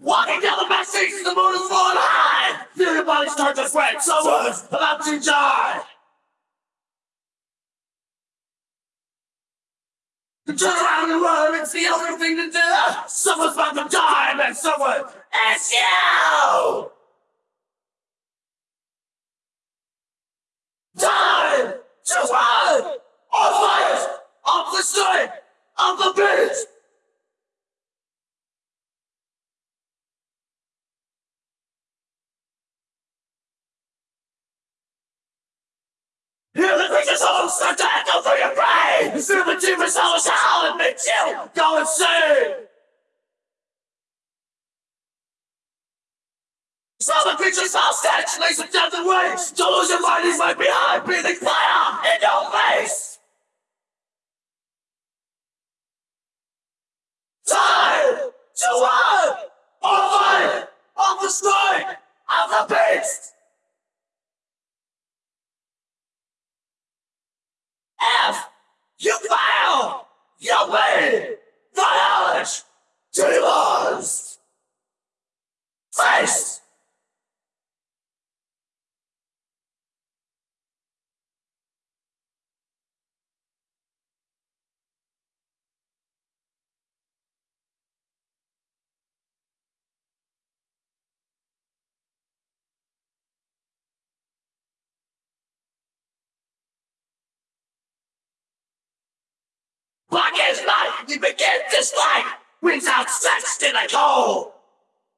Walking down the back streets, the moon is flying high. Feel your body start to sweat. Someone's about to die. Turn around and run, it's the only thing to do. Someone's about to die, and someone is you! Time to run! Or fight! Off the street! Off the beach! Start to echo through your brain! The demons howl howl and make you go insane! So the creature's hostage lays a death and waste! Don't lose your mind, he's right behind, breathing fire in your face! Time to run! Or fight! Off the strike! Of the beast! Demons! Face! Black is night, you begin to slide. Wings outstretched in a cold.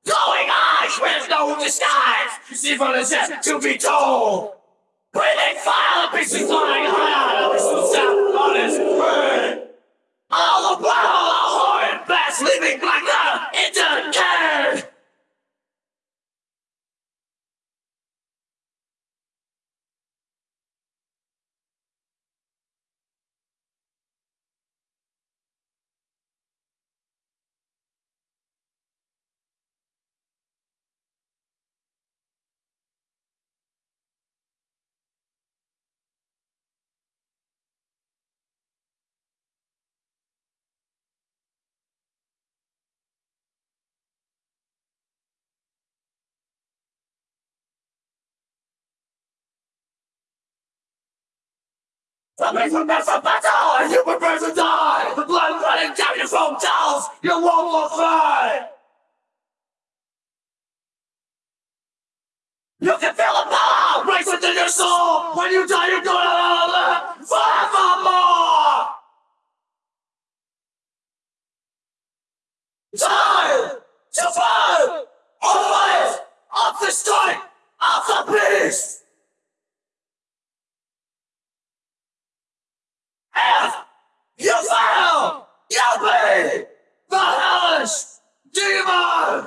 Glowing eyes with no disguise. Evil is yet to be told. Breathing fire, pieces flying high. Listen to sound on his brain. All the while, a horrid bass leaving black Somebody from that's a battle, and you prepare to die. The blood running down your foam tells you won't fly. You can feel the power race within your soul. When you die, you're gonna live forevermore. Time to or fight, off the strike, off the beast.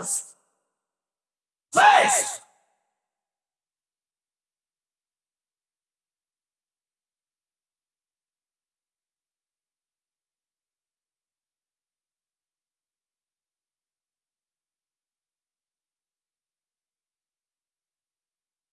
house.